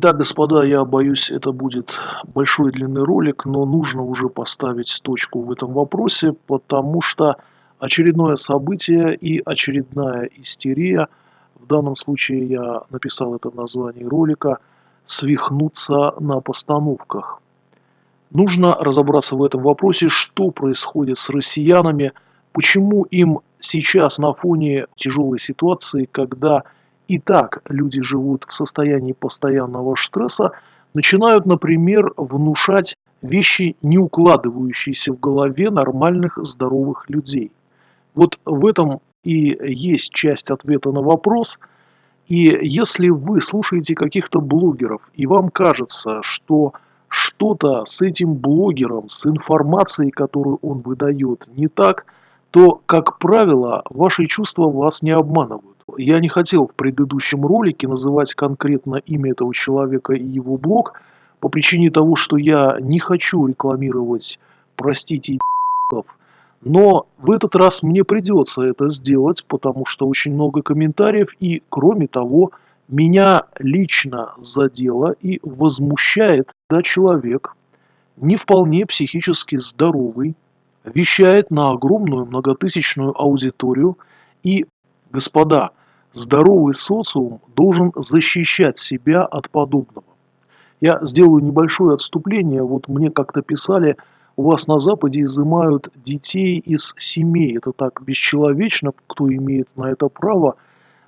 Итак, господа, я боюсь, это будет большой длинный ролик, но нужно уже поставить точку в этом вопросе, потому что очередное событие и очередная истерия, в данном случае я написал это в названии ролика, свихнуться на постановках. Нужно разобраться в этом вопросе, что происходит с россиянами, почему им сейчас на фоне тяжелой ситуации, когда и так люди живут в состоянии постоянного стресса, начинают, например, внушать вещи, не укладывающиеся в голове нормальных здоровых людей. Вот в этом и есть часть ответа на вопрос. И если вы слушаете каких-то блогеров, и вам кажется, что что-то с этим блогером, с информацией, которую он выдает, не так, то, как правило, ваши чувства вас не обманывают. Я не хотел в предыдущем ролике называть конкретно имя этого человека и его блог, по причине того, что я не хочу рекламировать, простите, но в этот раз мне придется это сделать, потому что очень много комментариев, и кроме того, меня лично задело и возмущает, да человек, не вполне психически здоровый, вещает на огромную многотысячную аудиторию. И, господа, Здоровый социум должен защищать себя от подобного. Я сделаю небольшое отступление. Вот мне как-то писали, у вас на Западе изымают детей из семей. Это так бесчеловечно, кто имеет на это право.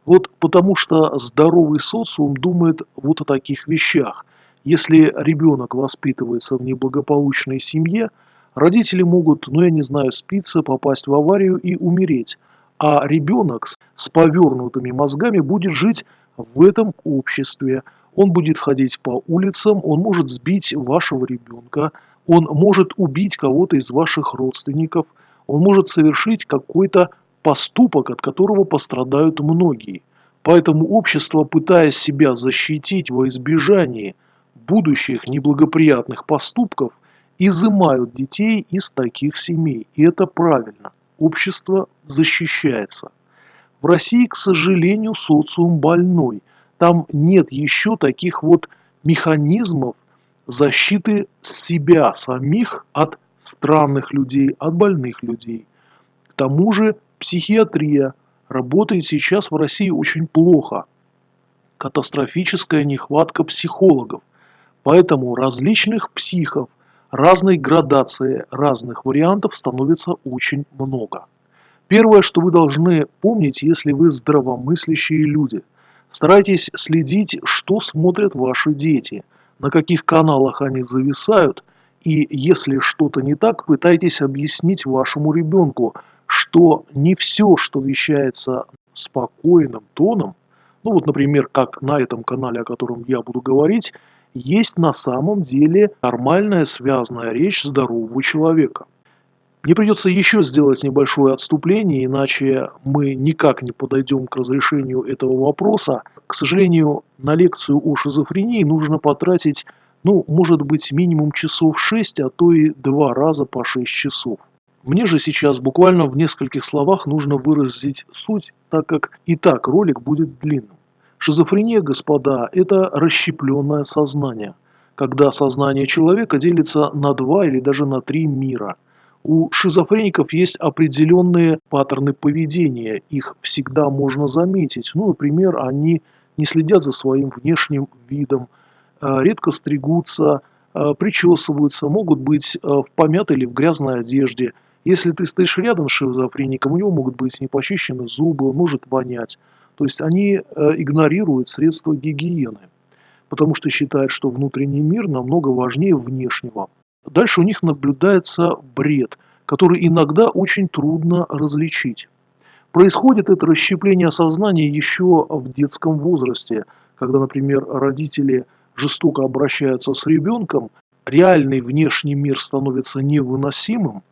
Вот потому что здоровый социум думает вот о таких вещах. Если ребенок воспитывается в неблагополучной семье, родители могут, ну я не знаю, спиться, попасть в аварию и умереть а ребенок с повернутыми мозгами будет жить в этом обществе. Он будет ходить по улицам, он может сбить вашего ребенка, он может убить кого-то из ваших родственников, он может совершить какой-то поступок, от которого пострадают многие. Поэтому общество, пытаясь себя защитить во избежании будущих неблагоприятных поступков, изымают детей из таких семей. И это правильно общество защищается. В России, к сожалению, социум больной. Там нет еще таких вот механизмов защиты себя самих от странных людей, от больных людей. К тому же психиатрия работает сейчас в России очень плохо. Катастрофическая нехватка психологов. Поэтому различных психов разной градации разных вариантов становится очень много. Первое, что вы должны помнить, если вы здравомыслящие люди, старайтесь следить, что смотрят ваши дети, на каких каналах они зависают, и если что-то не так, пытайтесь объяснить вашему ребенку, что не все, что вещается спокойным тоном, ну вот, например, как на этом канале, о котором я буду говорить, есть на самом деле нормальная связанная речь здорового человека. Мне придется еще сделать небольшое отступление, иначе мы никак не подойдем к разрешению этого вопроса. К сожалению, на лекцию о шизофрении нужно потратить, ну, может быть, минимум часов 6, а то и два раза по 6 часов. Мне же сейчас буквально в нескольких словах нужно выразить суть, так как и так ролик будет длинным. Шизофрения, господа, это расщепленное сознание, когда сознание человека делится на два или даже на три мира. У шизофреников есть определенные паттерны поведения, их всегда можно заметить. Ну, например, они не следят за своим внешним видом, э, редко стригутся, э, причесываются, могут быть э, в помятой или в грязной одежде. Если ты стоишь рядом с шизофреником, у него могут быть непочищены зубы, он может вонять. То есть они э, игнорируют средства гигиены, потому что считают, что внутренний мир намного важнее внешнего. Дальше у них наблюдается бред, который иногда очень трудно различить. Происходит это расщепление сознания еще в детском возрасте, когда, например, родители жестоко обращаются с ребенком, реальный внешний мир становится невыносимым,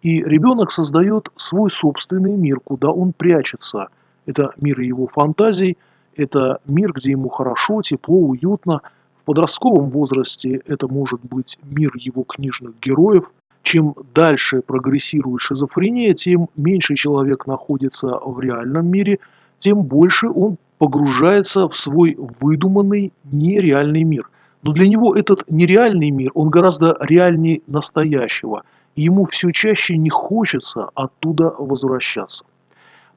и ребенок создает свой собственный мир, куда он прячется – это мир его фантазий, это мир, где ему хорошо, тепло, уютно. В подростковом возрасте это может быть мир его книжных героев. Чем дальше прогрессирует шизофрения, тем меньше человек находится в реальном мире, тем больше он погружается в свой выдуманный нереальный мир. Но для него этот нереальный мир, он гораздо реальнее настоящего. И ему все чаще не хочется оттуда возвращаться.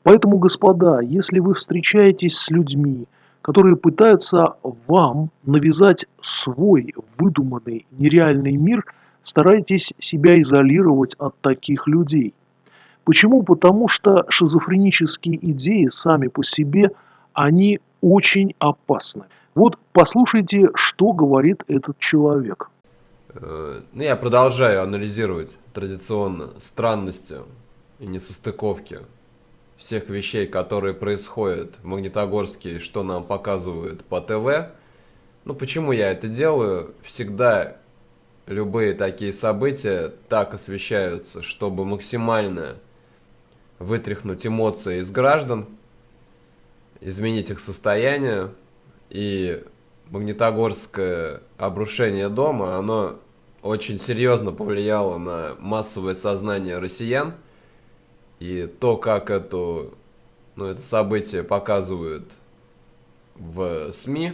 Поэтому, господа, если вы встречаетесь с людьми, которые пытаются вам навязать свой выдуманный нереальный мир, старайтесь себя изолировать от таких людей. Почему? Потому что шизофренические идеи сами по себе, они очень опасны. Вот послушайте, что говорит этот человек. Э, ну, я продолжаю анализировать традиционно странности и несостыковки всех вещей, которые происходят в Магнитогорске, что нам показывают по ТВ. Ну, почему я это делаю? Всегда любые такие события так освещаются, чтобы максимально вытряхнуть эмоции из граждан, изменить их состояние. И магнитогорское обрушение дома, оно очень серьезно повлияло на массовое сознание россиян. И то, как это, ну, это событие показывают в СМИ,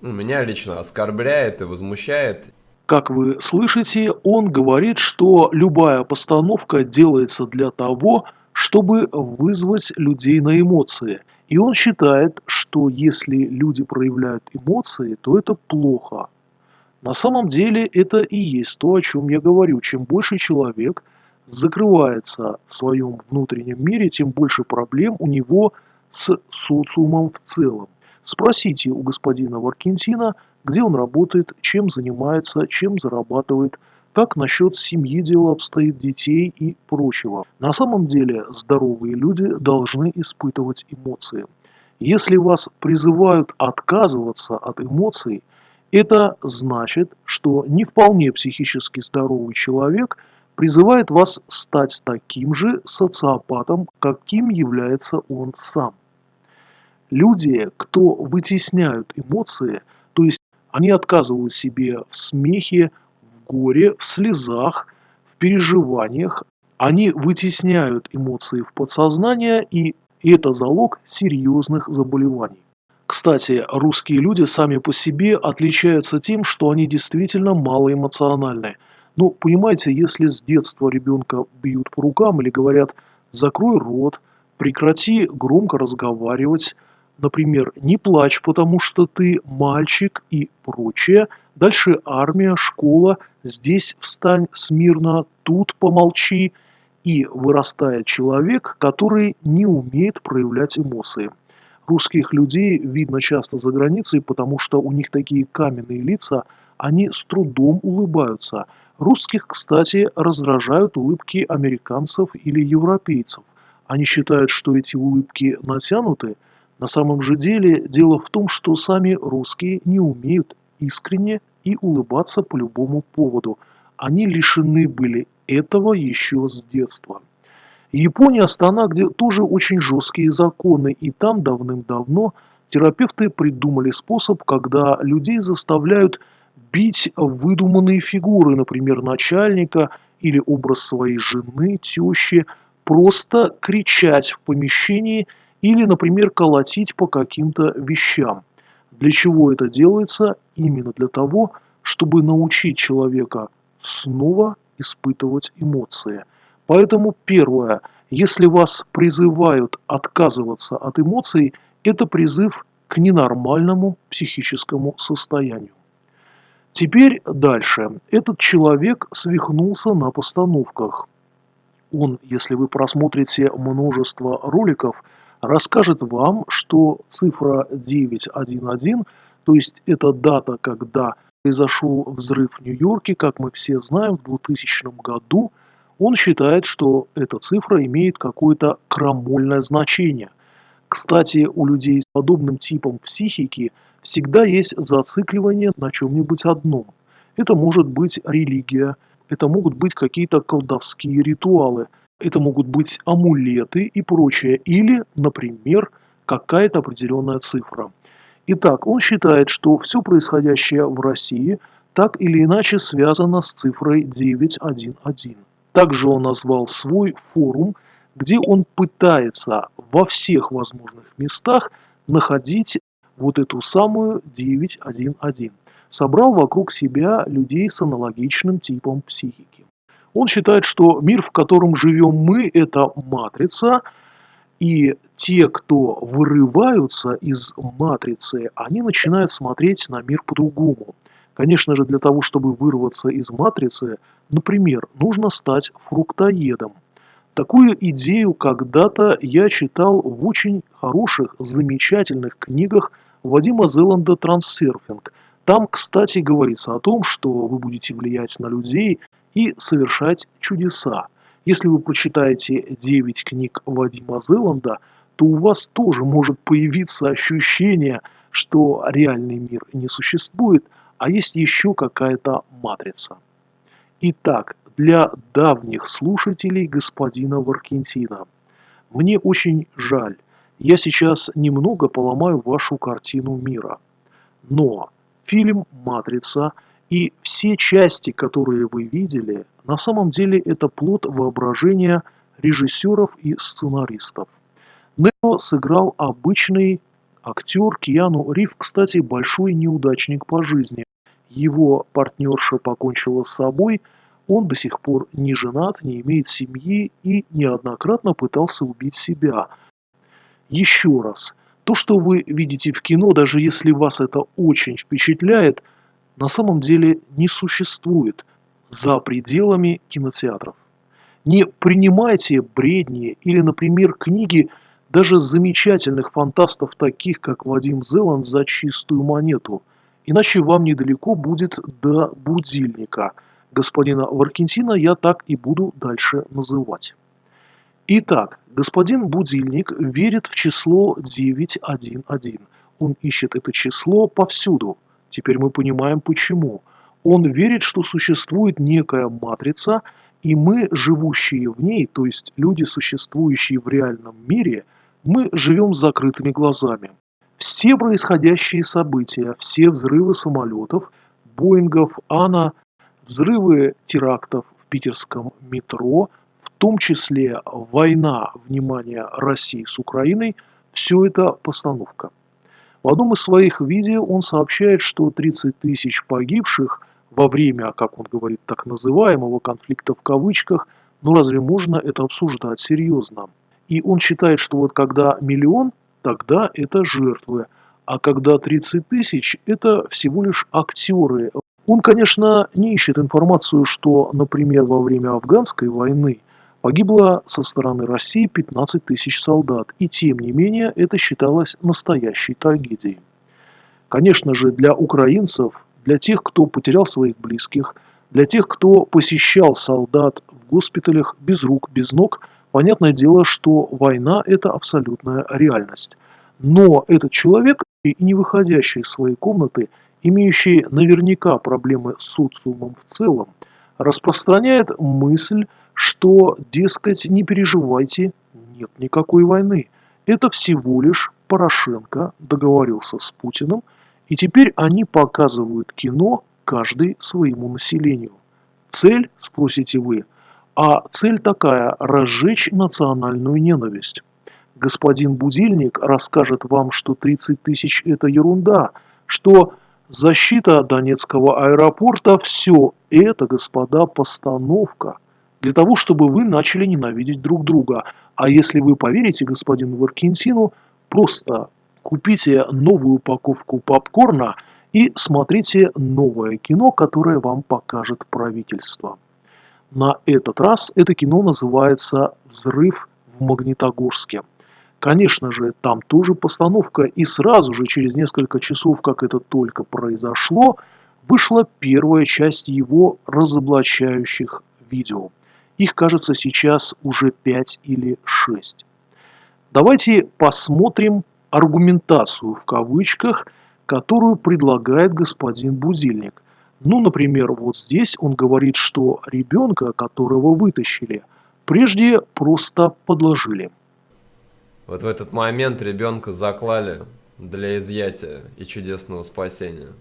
ну, меня лично оскорбляет и возмущает. Как вы слышите, он говорит, что любая постановка делается для того, чтобы вызвать людей на эмоции. И он считает, что если люди проявляют эмоции, то это плохо. На самом деле это и есть то, о чем я говорю. Чем больше человек закрывается в своем внутреннем мире, тем больше проблем у него с социумом в целом. Спросите у господина Варкентина, где он работает, чем занимается, чем зарабатывает, как насчет семьи дело обстоит, детей и прочего. На самом деле здоровые люди должны испытывать эмоции. Если вас призывают отказываться от эмоций, это значит, что не вполне психически здоровый человек призывает вас стать таким же социопатом, каким является он сам. Люди, кто вытесняют эмоции, то есть они отказывают себе в смехе, горе, в слезах, в переживаниях. Они вытесняют эмоции в подсознание, и это залог серьезных заболеваний. Кстати, русские люди сами по себе отличаются тем, что они действительно малоэмоциональны. Ну, понимаете, если с детства ребенка бьют по рукам или говорят «закрой рот», «прекрати громко разговаривать», например, «не плачь, потому что ты мальчик» и прочее – Дальше армия, школа, здесь встань смирно, тут помолчи. И вырастает человек, который не умеет проявлять эмоции. Русских людей видно часто за границей, потому что у них такие каменные лица, они с трудом улыбаются. Русских, кстати, раздражают улыбки американцев или европейцев. Они считают, что эти улыбки натянуты. На самом же деле дело в том, что сами русские не умеют искренне и улыбаться по любому поводу. Они лишены были этого еще с детства. Япония – страна, где тоже очень жесткие законы, и там давным-давно терапевты придумали способ, когда людей заставляют бить выдуманные фигуры, например, начальника или образ своей жены, тещи, просто кричать в помещении или, например, колотить по каким-то вещам. Для чего это делается? Именно для того, чтобы научить человека снова испытывать эмоции. Поэтому первое, если вас призывают отказываться от эмоций, это призыв к ненормальному психическому состоянию. Теперь дальше. Этот человек свихнулся на постановках. Он, если вы просмотрите множество роликов, расскажет вам, что цифра 911, то есть это дата, когда произошел взрыв в Нью-Йорке, как мы все знаем, в 2000 году, он считает, что эта цифра имеет какое-то крамольное значение. Кстати, у людей с подобным типом психики всегда есть зацикливание на чем-нибудь одном. Это может быть религия, это могут быть какие-то колдовские ритуалы – это могут быть амулеты и прочее. Или, например, какая-то определенная цифра. Итак, он считает, что все происходящее в России так или иначе связано с цифрой 911. Также он назвал свой форум, где он пытается во всех возможных местах находить вот эту самую 911. Собрал вокруг себя людей с аналогичным типом психики. Он считает, что мир, в котором живем мы, это матрица, и те, кто вырываются из матрицы, они начинают смотреть на мир по-другому. Конечно же, для того, чтобы вырваться из матрицы, например, нужно стать фруктоедом. Такую идею когда-то я читал в очень хороших, замечательных книгах Вадима Зеланда «Трансерфинг». Там, кстати, говорится о том, что вы будете влиять на людей и совершать чудеса. Если вы прочитаете 9 книг Вадима Зеланда, то у вас тоже может появиться ощущение, что реальный мир не существует, а есть еще какая-то матрица. Итак, для давних слушателей господина Варкентина. Мне очень жаль, я сейчас немного поломаю вашу картину мира. Но фильм «Матрица» и все части, которые вы видели, на самом деле это плод воображения режиссеров и сценаристов. Нео сыграл обычный актер Киану Рив, кстати, большой неудачник по жизни. Его партнерша покончила с собой, он до сих пор не женат, не имеет семьи и неоднократно пытался убить себя. Еще раз, то, что вы видите в кино, даже если вас это очень впечатляет, на самом деле не существует за пределами кинотеатров. Не принимайте бредни или, например, книги даже замечательных фантастов, таких как Вадим Зеланд, за чистую монету. Иначе вам недалеко будет до будильника. Господина Варкентина я так и буду дальше называть. Итак, господин Будильник верит в число 911. Он ищет это число повсюду. Теперь мы понимаем почему. Он верит, что существует некая матрица, и мы, живущие в ней, то есть люди, существующие в реальном мире, мы живем с закрытыми глазами. Все происходящие события, все взрывы самолетов, Боингов, Ана, взрывы терактов в питерском метро, в том числе война, внимание, России с Украиной, все это постановка. В одном из своих видео он сообщает, что 30 тысяч погибших во время, как он говорит, так называемого конфликта в кавычках, ну разве можно это обсуждать серьезно? И он считает, что вот когда миллион, тогда это жертвы, а когда 30 тысяч, это всего лишь актеры. Он, конечно, не ищет информацию, что, например, во время афганской войны Погибло со стороны России 15 тысяч солдат, и тем не менее это считалось настоящей трагедией. Конечно же, для украинцев, для тех, кто потерял своих близких, для тех, кто посещал солдат в госпиталях без рук, без ног, понятное дело, что война – это абсолютная реальность. Но этот человек, и не выходящий из своей комнаты, имеющий наверняка проблемы с социумом в целом, распространяет мысль, что, дескать, не переживайте, нет никакой войны. Это всего лишь Порошенко договорился с Путиным, и теперь они показывают кино каждый своему населению. Цель, спросите вы, а цель такая – разжечь национальную ненависть. Господин Будильник расскажет вам, что 30 тысяч – это ерунда, что защита Донецкого аэропорта – все это, господа, постановка – для того, чтобы вы начали ненавидеть друг друга. А если вы поверите господину Варкентину, просто купите новую упаковку попкорна и смотрите новое кино, которое вам покажет правительство. На этот раз это кино называется «Взрыв в Магнитогорске». Конечно же, там тоже постановка, и сразу же, через несколько часов, как это только произошло, вышла первая часть его разоблачающих видео. Их, кажется, сейчас уже 5 или 6. Давайте посмотрим аргументацию в кавычках, которую предлагает господин Будильник. Ну, например, вот здесь он говорит, что ребенка, которого вытащили, прежде просто подложили. Вот в этот момент ребенка заклали для изъятия и чудесного спасения.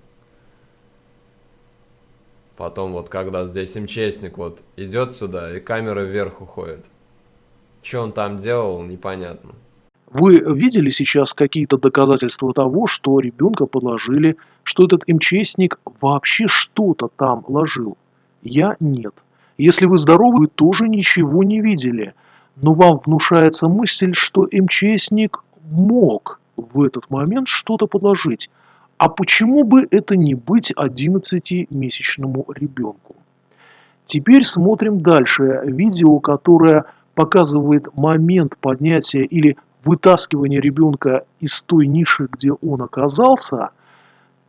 Потом вот когда здесь МЧСник вот идет сюда и камера вверх уходит. Что он там делал, непонятно. Вы видели сейчас какие-то доказательства того, что ребенка подложили, что этот МЧСник вообще что-то там ложил? Я нет. Если вы здоровы, вы тоже ничего не видели. Но вам внушается мысль, что МЧСник мог в этот момент что-то подложить. А почему бы это не быть 11-месячному ребенку? Теперь смотрим дальше. Видео, которое показывает момент поднятия или вытаскивания ребенка из той ниши, где он оказался,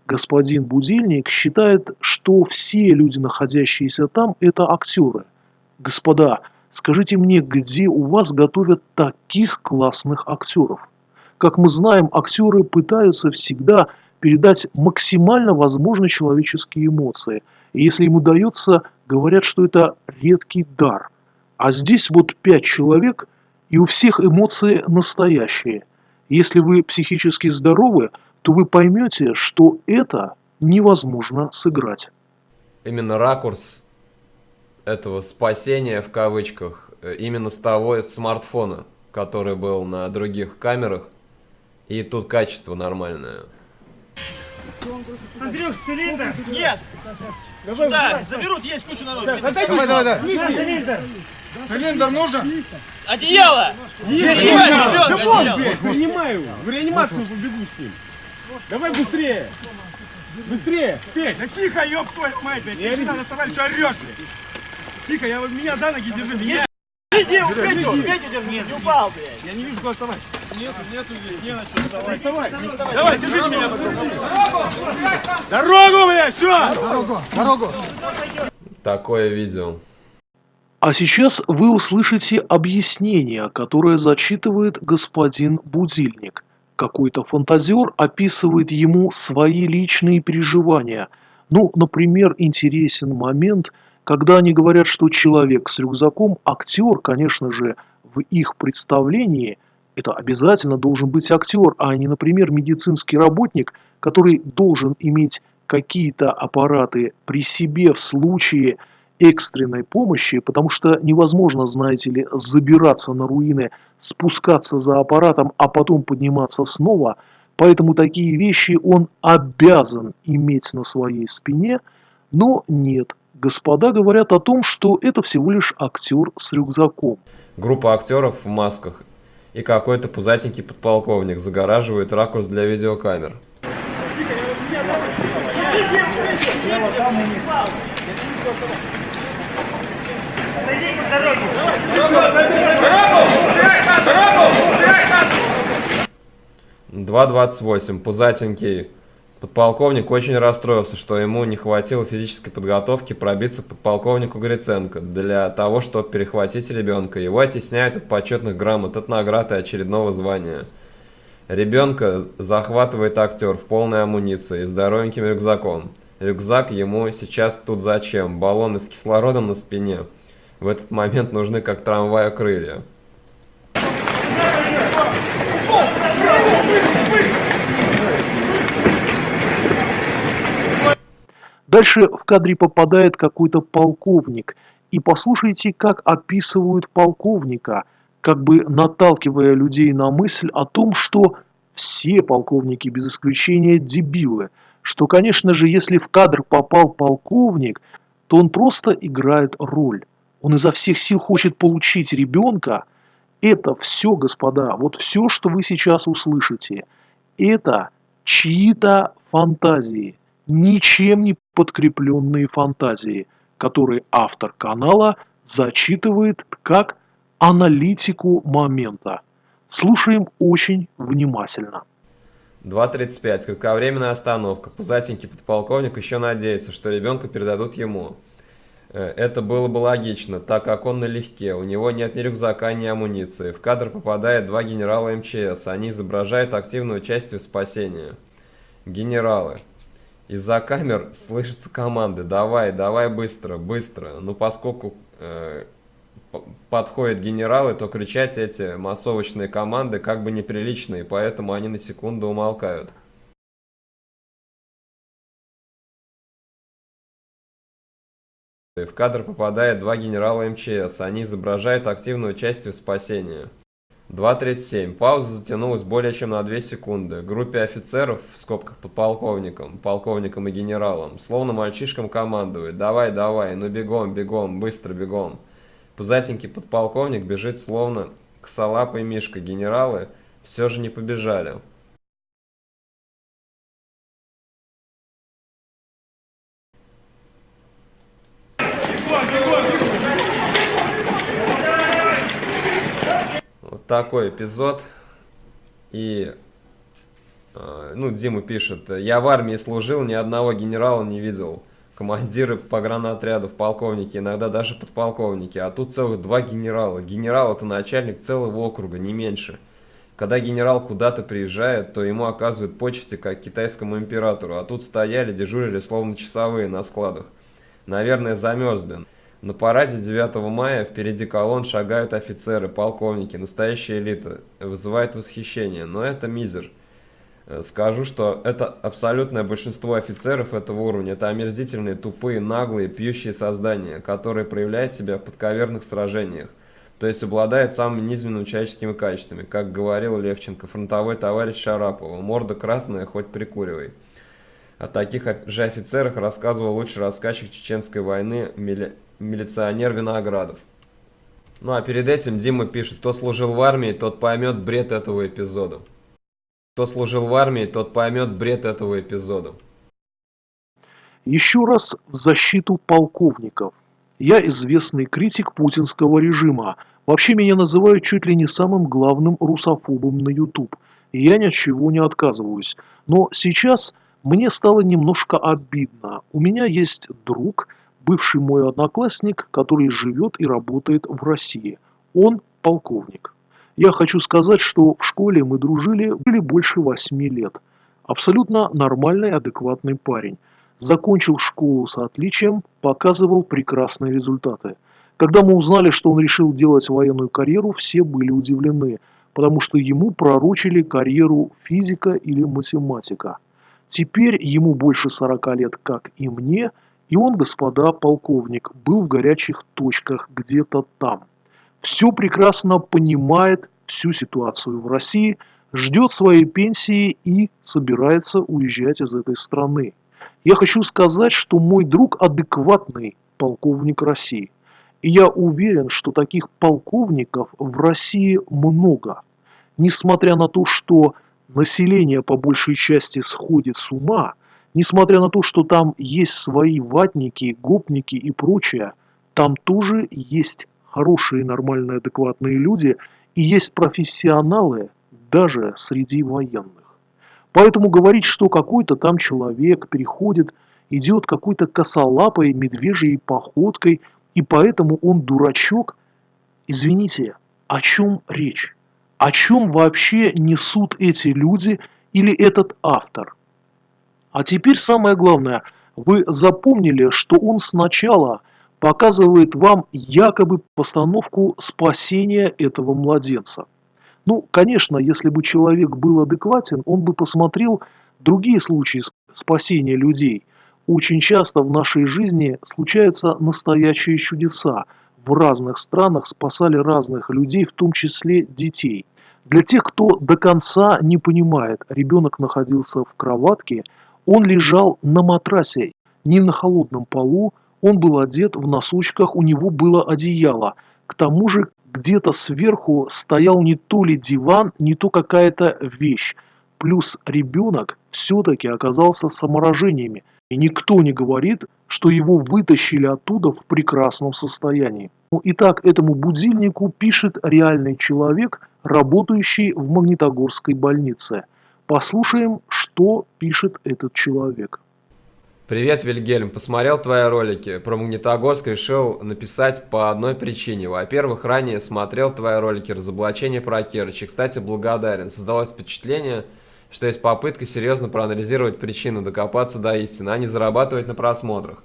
господин Будильник считает, что все люди, находящиеся там, это актеры. Господа, скажите мне, где у вас готовят таких классных актеров? Как мы знаем, актеры пытаются всегда передать максимально возможные человеческие эмоции. И если им удается, говорят, что это редкий дар. А здесь вот пять человек, и у всех эмоции настоящие. Если вы психически здоровы, то вы поймете, что это невозможно сыграть. Именно ракурс этого спасения в кавычках э, именно с того смартфона, который был на других камерах, и тут качество нормальное. Андрюх, цилиндр! Нет! Да, заберут, есть куча народу. Давай, давай, давай! Цилиндр! Цилиндр нужен? Одеяло! Есть, есть! Да вон, блядь, принимаю! В реанимацию побегу с ним! Давай быстрее! Быстрее! Петь! Да тихо, ёб твою мать, блядь. Ты не- сюда доставали, что орешь, блядь? Тихо, я вот меня за ноги держи. Меня... Иди, Петю, Петю держи, не упал, блядь. Я не вижу, куда вставать. Нету, нету здесь, не на что вставать. Вставай, Давай, держите меня. Дорогу, блядь, все! Такое видео. А сейчас вы услышите объяснение, которое зачитывает господин Будильник. Какой-то фантазер описывает ему свои личные переживания. Ну, например, интересен момент, когда они говорят, что человек с рюкзаком, актер, конечно же, в их представлении, это обязательно должен быть актер, а не, например, медицинский работник, который должен иметь какие-то аппараты при себе в случае экстренной помощи, потому что невозможно, знаете ли, забираться на руины, спускаться за аппаратом, а потом подниматься снова. Поэтому такие вещи он обязан иметь на своей спине, но нет. Господа говорят о том, что это всего лишь актер с рюкзаком. Группа актеров в масках и какой-то пузатенький подполковник загораживает ракурс для видеокамер. Два двадцать восемь. Пузатенький подполковник очень расстроился, что ему не хватило физической подготовки пробиться к подполковнику Гриценко для того, чтобы перехватить ребенка. Его оттесняют от почетных грамот, от наград и очередного звания. Ребенка захватывает актер в полной амуниции и здоровеньким рюкзаком. Рюкзак ему сейчас тут зачем? Баллоны с кислородом на спине. В этот момент нужны как трамваю крылья. Дальше в кадре попадает какой-то полковник. И послушайте, как описывают полковника, как бы наталкивая людей на мысль о том, что все полковники без исключения дебилы. Что, конечно же, если в кадр попал полковник, то он просто играет роль. Он изо всех сил хочет получить ребенка. Это все, господа, вот все, что вы сейчас услышите, это чьи-то фантазии, ничем не подкрепленные фантазии, которые автор канала зачитывает как аналитику момента. Слушаем очень внимательно. 2.35. Кратковременная остановка. Пузатенький подполковник еще надеется, что ребенка передадут ему. Э, Это было бы логично, так как он налегке, у него нет ни рюкзака, ни амуниции. В кадр попадают два генерала МЧС, они изображают активное участие в спасении. Генералы. Из-за камер слышатся команды «давай, давай быстро, быстро». Ну, поскольку э, подходят генералы, то кричать эти массовочные команды как бы неприличные, поэтому они на секунду умолкают. В кадр попадает два генерала МЧС. Они изображают активное участие в спасении. 2.37. Пауза затянулась более чем на 2 секунды. Группе офицеров, в скобках подполковником, полковником и генералом, словно мальчишкам командует. Давай, давай, ну бегом, бегом, быстро бегом. Пузатенький подполковник бежит словно косолапый мишка. Генералы все же не побежали. Вот такой эпизод. И, э, ну, Дима пишет, я в армии служил, ни одного генерала не видел. Командиры погранотрядов, полковники, иногда даже подполковники. А тут целых два генерала. Генерал это начальник целого округа, не меньше. Когда генерал куда-то приезжает, то ему оказывают почести, как китайскому императору. А тут стояли, дежурили, словно часовые на складах. Наверное, замерзли. На параде 9 мая впереди колонн шагают офицеры, полковники, настоящая элита. Вызывает восхищение, но это мизер. Э, скажу, что это абсолютное большинство офицеров этого уровня. Это омерзительные, тупые, наглые, пьющие создания, которые проявляют себя в подковерных сражениях. То есть обладает самыми низменными человеческими качествами. Как говорил Левченко, фронтовой товарищ Шарапова. Морда красная, хоть прикуривай. О таких же офицерах рассказывал лучший рассказчик Чеченской войны. Милиционер Виноградов. Ну а перед этим Дима пишет, кто служил в армии, тот поймет бред этого эпизода. Кто служил в армии, тот поймет бред этого эпизода. Еще раз в защиту полковников. Я известный критик путинского режима. Вообще меня называют чуть ли не самым главным русофобом на YouTube. И я ни от чего не отказываюсь. Но сейчас мне стало немножко обидно. У меня есть друг, бывший мой одноклассник, который живет и работает в России. Он полковник. Я хочу сказать, что в школе мы дружили, были больше восьми лет. Абсолютно нормальный, адекватный парень. Закончил школу с отличием, показывал прекрасные результаты. Когда мы узнали, что он решил делать военную карьеру, все были удивлены, потому что ему пророчили карьеру физика или математика. Теперь ему больше 40 лет, как и мне, и он, господа полковник, был в горячих точках где-то там все прекрасно понимает всю ситуацию в России, ждет своей пенсии и собирается уезжать из этой страны. Я хочу сказать, что мой друг адекватный полковник России. И я уверен, что таких полковников в России много. Несмотря на то, что население по большей части сходит с ума, несмотря на то, что там есть свои ватники, гопники и прочее, там тоже есть хорошие, нормальные, адекватные люди, и есть профессионалы даже среди военных. Поэтому говорить, что какой-то там человек переходит, идет какой-то косолапой медвежьей походкой, и поэтому он дурачок, извините, о чем речь? О чем вообще несут эти люди или этот автор? А теперь самое главное, вы запомнили, что он сначала показывает вам якобы постановку спасения этого младенца. Ну, конечно, если бы человек был адекватен, он бы посмотрел другие случаи спасения людей. Очень часто в нашей жизни случаются настоящие чудеса. В разных странах спасали разных людей, в том числе детей. Для тех, кто до конца не понимает, ребенок находился в кроватке, он лежал на матрасе, не на холодном полу, он был одет в носочках, у него было одеяло. К тому же где-то сверху стоял не то ли диван, не то какая-то вещь. Плюс ребенок все-таки оказался саморажениями. И никто не говорит, что его вытащили оттуда в прекрасном состоянии. Ну, итак, этому будильнику пишет реальный человек, работающий в Магнитогорской больнице. Послушаем, что пишет этот человек. Привет, Вильгельм. Посмотрел твои ролики. Про Магнитогорск решил написать по одной причине. Во-первых, ранее смотрел твои ролики «Разоблачение про Керчь». Кстати, благодарен. Создалось впечатление, что есть попытка серьезно проанализировать причину, докопаться до истины, а не зарабатывать на просмотрах.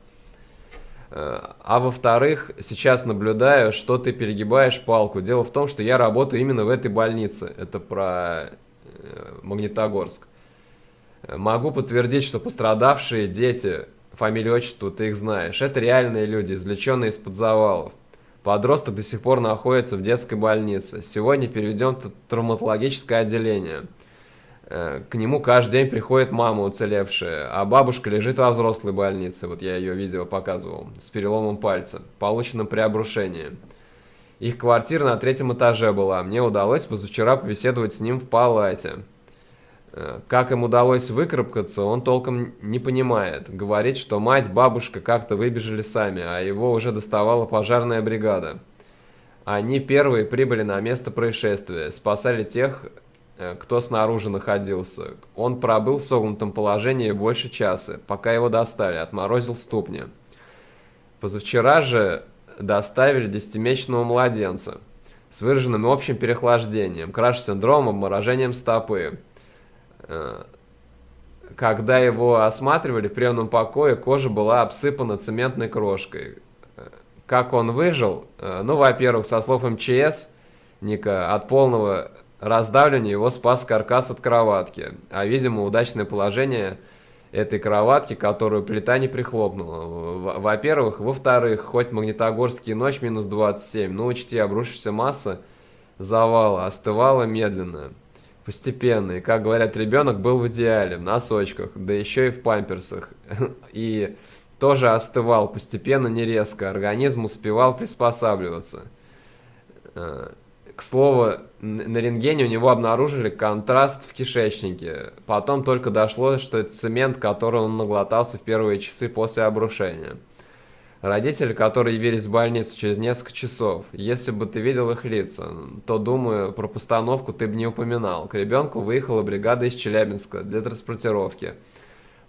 Э, а во-вторых, сейчас наблюдаю, что ты перегибаешь палку. Дело в том, что я работаю именно в этой больнице. Это про э, Магнитогорск. Могу подтвердить, что пострадавшие дети, фамилию, отчество, ты их знаешь. Это реальные люди, извлеченные из-под завалов. Подросток до сих пор находится в детской больнице. Сегодня переведен в травматологическое отделение. Э, к нему каждый день приходит мама уцелевшая, а бабушка лежит во взрослой больнице, вот я ее видео показывал, с переломом пальца, полученным при обрушении. Их квартира на третьем этаже была, мне удалось позавчера побеседовать с ним в палате. Как им удалось выкарабкаться, он толком не понимает. Говорит, что мать, бабушка как-то выбежали сами, а его уже доставала пожарная бригада. Они первые прибыли на место происшествия, спасали тех, Э, кто снаружи находился. Он пробыл в согнутом положении больше часа, пока его достали, отморозил ступни. Позавчера же доставили десятимесячного младенца с выраженным общим переохлаждением, краш-синдромом, обморожением стопы. Э, когда его осматривали в приемном покое, кожа была обсыпана цементной крошкой. Э, как он выжил? Ну, во-первых, со слов МЧС, Ника, от полного раздавливания его спас каркас от кроватки, а, видимо, удачное положение этой кроватки, которую плита не прихлопнула. Во-первых. Во-вторых, хоть Магнитогорский ночь минус 27, но учти, обрушившаяся масса завала остывала медленно, постепенно. И, как говорят, ребенок был в идеале, в носочках, да еще и в памперсах. И тоже остывал постепенно, не резко. Организм успевал приспосабливаться. Э, к слову, на рентгене у него обнаружили контраст в кишечнике. Потом только дошло, что это цемент, который он наглотался в первые часы после обрушения. Родители, которые явились в больницу через несколько часов, если бы ты видел их лица, то, думаю, про постановку ты бы не упоминал. К ребенку выехала бригада из Челябинска для транспортировки.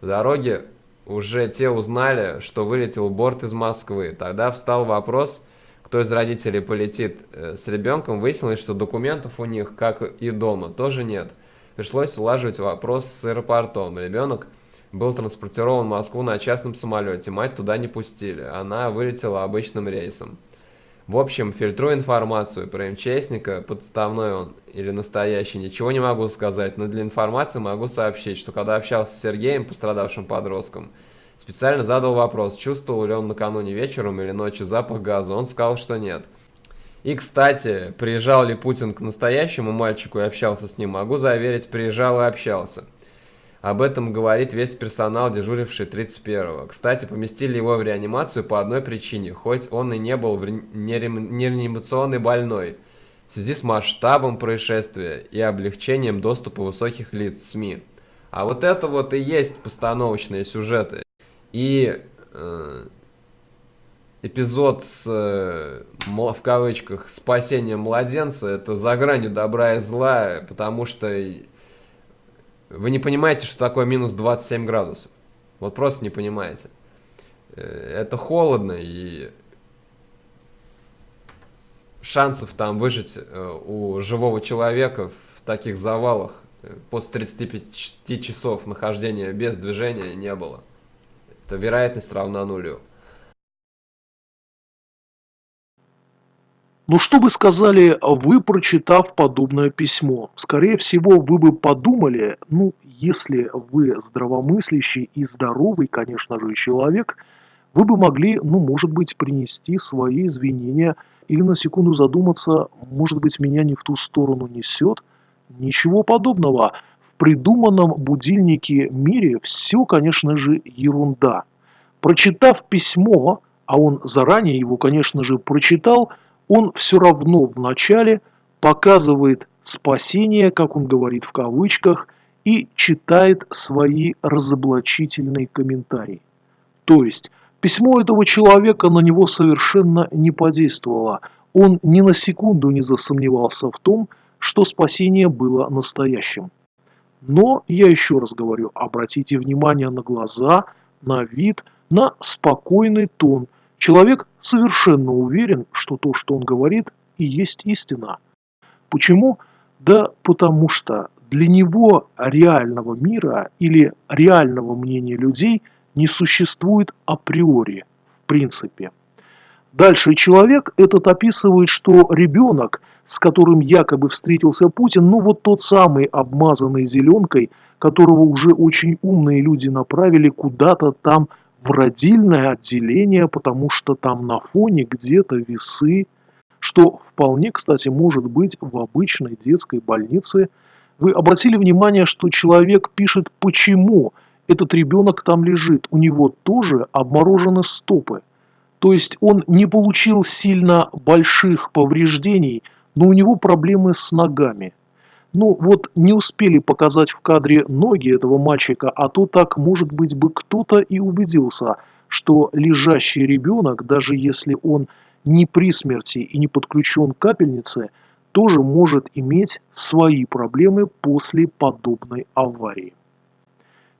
В дороге уже те узнали, что вылетел борт из Москвы. Тогда встал вопрос – кто из родителей полетит э, с ребенком, выяснилось, что документов у них, как и дома, тоже нет. Пришлось улаживать вопрос с аэропортом. Ребенок был транспортирован в Москву на частном самолете, мать туда не пустили, она вылетела обычным рейсом. В общем, фильтрую информацию про МЧСника, подставной он или настоящий, ничего не могу сказать, но для информации могу сообщить, что когда общался с Сергеем, пострадавшим подростком, Специально задал вопрос, чувствовал ли он накануне вечером или ночью запах газа. Он сказал, что нет. И, кстати, приезжал ли Путин к настоящему мальчику и общался с ним, могу заверить, приезжал и общался. Об этом говорит весь персонал, дежуривший 31-го. Кстати, поместили его в реанимацию по одной причине, хоть он и не был нереанимационный больной, в связи с масштабом происшествия и облегчением доступа высоких лиц СМИ. А вот это вот и есть постановочные сюжеты. И э, эпизод с, э, в кавычках, спасением младенца, это за гранью добра и зла, потому что вы не понимаете, что такое минус 27 градусов. Вот просто не понимаете. Э, это холодно, и шансов там выжить э, у живого человека в таких завалах э, после 35 часов нахождения без движения не было то вероятность равна нулю. Ну что бы сказали вы, прочитав подобное письмо? Скорее всего, вы бы подумали, ну, если вы здравомыслящий и здоровый, конечно же, человек, вы бы могли, ну, может быть, принести свои извинения или на секунду задуматься, может быть, меня не в ту сторону несет. Ничего подобного придуманном будильнике мире все, конечно же, ерунда. Прочитав письмо, а он заранее его, конечно же, прочитал, он все равно вначале показывает спасение, как он говорит в кавычках, и читает свои разоблачительные комментарии. То есть, письмо этого человека на него совершенно не подействовало. Он ни на секунду не засомневался в том, что спасение было настоящим. Но, я еще раз говорю, обратите внимание на глаза, на вид, на спокойный тон. Человек совершенно уверен, что то, что он говорит, и есть истина. Почему? Да потому что для него реального мира или реального мнения людей не существует априори, в принципе. Дальше человек этот описывает, что ребенок – с которым якобы встретился Путин, ну вот тот самый обмазанный зеленкой, которого уже очень умные люди направили куда-то там в родильное отделение, потому что там на фоне где-то весы, что вполне, кстати, может быть в обычной детской больнице. Вы обратили внимание, что человек пишет, почему этот ребенок там лежит. У него тоже обморожены стопы. То есть он не получил сильно больших повреждений, но у него проблемы с ногами. Ну вот не успели показать в кадре ноги этого мальчика, а то так, может быть, бы кто-то и убедился, что лежащий ребенок, даже если он не при смерти и не подключен к капельнице, тоже может иметь свои проблемы после подобной аварии.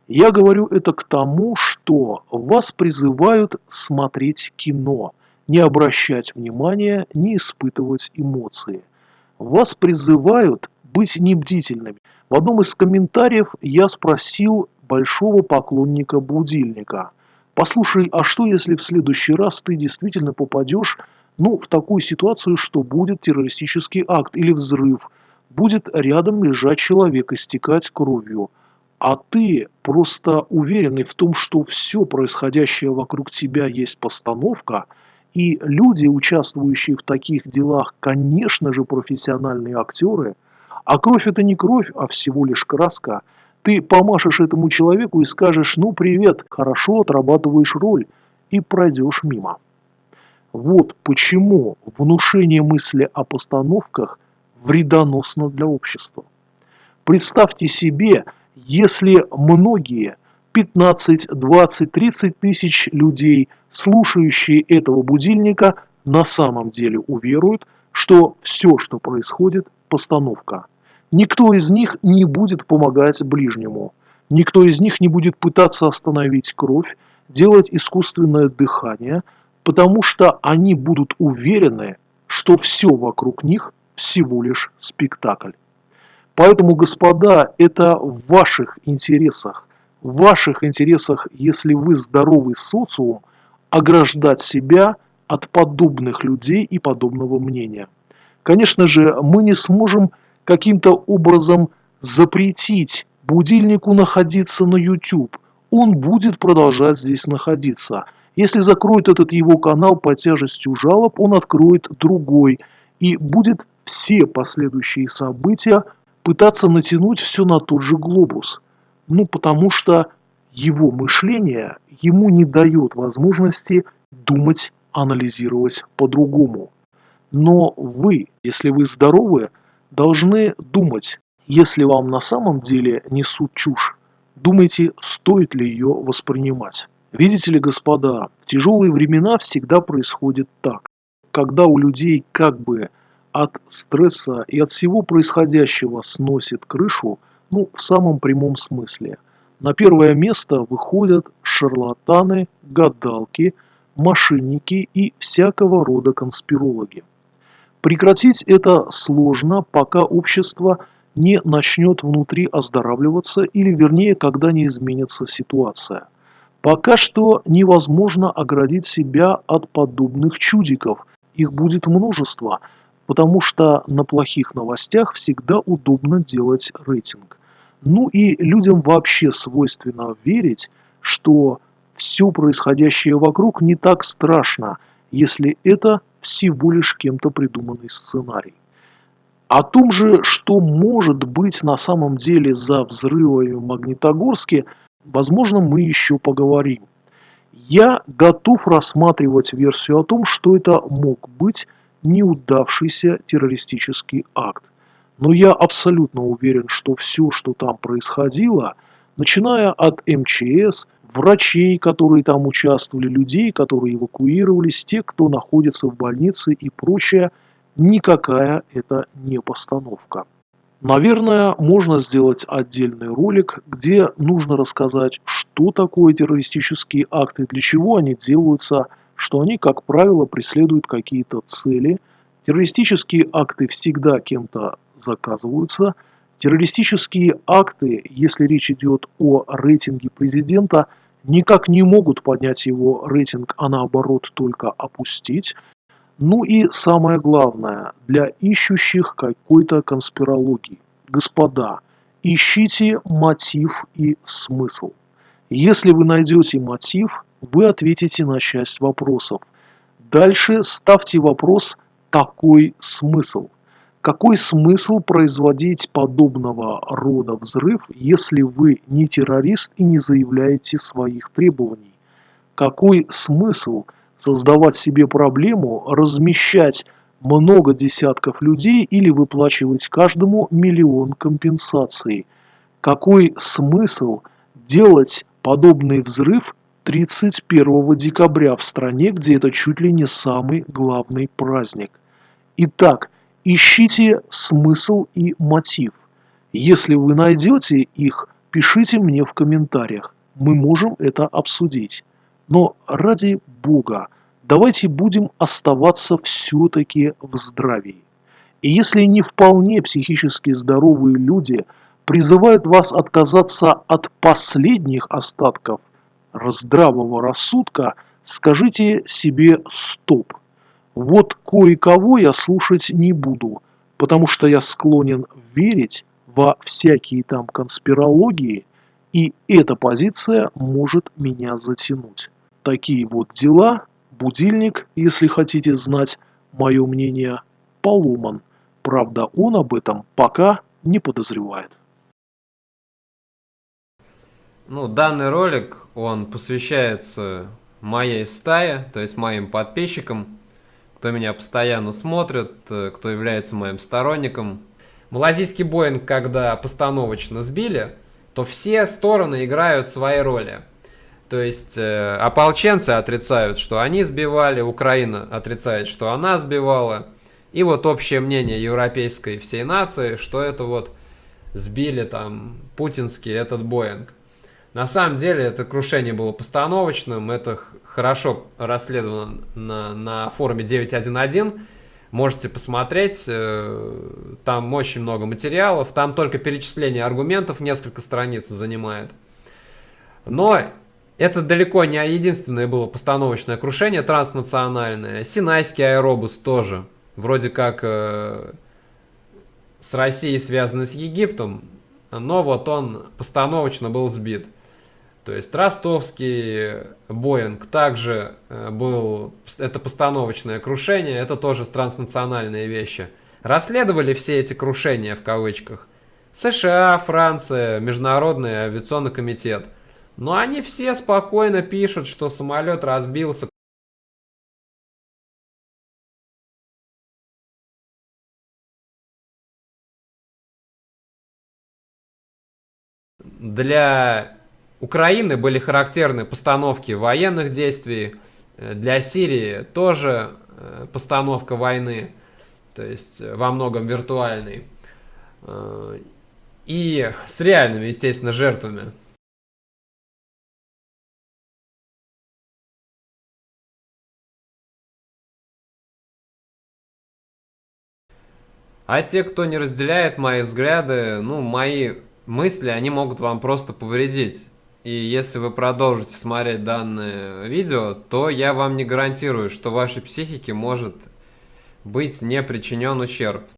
Я говорю это к тому, что вас призывают смотреть кино, не обращать внимания, не испытывать эмоции. Вас призывают быть небдительными. В одном из комментариев я спросил большого поклонника будильника. Послушай, а что если в следующий раз ты действительно попадешь ну, в такую ситуацию, что будет террористический акт или взрыв, будет рядом лежать человек, истекать кровью, а ты просто уверенный в том, что все происходящее вокруг тебя есть постановка, и люди, участвующие в таких делах, конечно же, профессиональные актеры, а кровь это не кровь, а всего лишь краска, ты помашешь этому человеку и скажешь «ну привет, хорошо отрабатываешь роль» и пройдешь мимо. Вот почему внушение мысли о постановках вредоносно для общества. Представьте себе, если многие, 15, 20, 30 тысяч людей, слушающие этого будильника, на самом деле уверуют, что все, что происходит, постановка. Никто из них не будет помогать ближнему. Никто из них не будет пытаться остановить кровь, делать искусственное дыхание – потому что они будут уверены, что все вокруг них всего лишь спектакль. Поэтому, господа, это в ваших интересах, в ваших интересах, если вы здоровый социум, ограждать себя от подобных людей и подобного мнения. Конечно же, мы не сможем каким-то образом запретить будильнику находиться на YouTube. Он будет продолжать здесь находиться – если закроют этот его канал по тяжестью жалоб, он откроет другой и будет все последующие события пытаться натянуть все на тот же глобус. Ну, потому что его мышление ему не дает возможности думать, анализировать по-другому. Но вы, если вы здоровы, должны думать, если вам на самом деле несут чушь, думайте, стоит ли ее воспринимать. Видите ли, господа, в тяжелые времена всегда происходит так. Когда у людей как бы от стресса и от всего происходящего сносит крышу, ну, в самом прямом смысле. На первое место выходят шарлатаны, гадалки, мошенники и всякого рода конспирологи. Прекратить это сложно, пока общество не начнет внутри оздоравливаться или вернее, когда не изменится ситуация – Пока что невозможно оградить себя от подобных чудиков. Их будет множество, потому что на плохих новостях всегда удобно делать рейтинг. Ну и людям вообще свойственно верить, что все происходящее вокруг не так страшно, если это всего лишь кем-то придуманный сценарий. О том же, что может быть на самом деле за взрывами в Магнитогорске – Возможно, мы еще поговорим. Я готов рассматривать версию о том, что это мог быть неудавшийся террористический акт. Но я абсолютно уверен, что все, что там происходило, начиная от МЧС, врачей, которые там участвовали, людей, которые эвакуировались, те, кто находится в больнице и прочее, никакая это не постановка. Наверное, можно сделать отдельный ролик, где нужно рассказать, что такое террористические акты, для чего они делаются, что они, как правило, преследуют какие-то цели. Террористические акты всегда кем-то заказываются. Террористические акты, если речь идет о рейтинге президента, никак не могут поднять его рейтинг, а наоборот только опустить. Ну и самое главное, для ищущих какой-то конспирологии. Господа, ищите мотив и смысл. Если вы найдете мотив, вы ответите на часть вопросов. Дальше ставьте вопрос «Какой смысл?». Какой смысл производить подобного рода взрыв, если вы не террорист и не заявляете своих требований? Какой смысл создавать себе проблему, размещать много десятков людей или выплачивать каждому миллион компенсаций? Какой смысл делать подобный взрыв 31 декабря в стране, где это чуть ли не самый главный праздник? Итак, Ищите смысл и мотив. Если вы найдете их, пишите мне в комментариях. Мы можем это обсудить. Но ради Бога, давайте будем оставаться все-таки в здравии. И если не вполне психически здоровые люди призывают вас отказаться от последних остатков здравого рассудка, скажите себе «стоп». Вот кое-кого я слушать не буду, потому что я склонен верить во всякие там конспирологии, и эта позиция может меня затянуть. Такие вот дела. Будильник, если хотите знать мое мнение, поломан. Правда, он об этом пока не подозревает. Ну, данный ролик, он посвящается моей стае, то есть моим подписчикам кто меня постоянно смотрит, э, кто является моим сторонником. Малазийский Боинг, когда постановочно сбили, то все стороны играют свои роли. То есть э, ополченцы отрицают, что они сбивали, Украина отрицает, что она сбивала. И вот общее мнение европейской всей нации, что это вот сбили там путинский этот Боинг. На самом деле это крушение было постановочным, это хорошо расследовано на, на форуме 911. Можете посмотреть, э, там очень много материалов, там только перечисление аргументов несколько страниц занимает. Но это далеко не единственное было постановочное крушение транснациональное. Синайский аэробус тоже. Вроде как э, с Россией связанный с Египтом, но вот он постановочно был сбит. То есть ростовский Боинг также э, был, это постановочное крушение, это тоже транснациональные вещи. Расследовали все эти крушения в кавычках. США, Франция, Международный авиационный комитет. Но они все спокойно пишут, что самолет разбился. Для Украины были характерны постановки военных действий, э, для Сирии тоже э, постановка войны, то есть э, во многом виртуальной, и с реальными, естественно, жертвами. А те, кто не разделяет мои взгляды, ну, мои мысли, они могут вам просто повредить. И если вы продолжите смотреть данное видео, то я вам не гарантирую, что вашей психике может быть не причинен ущерб.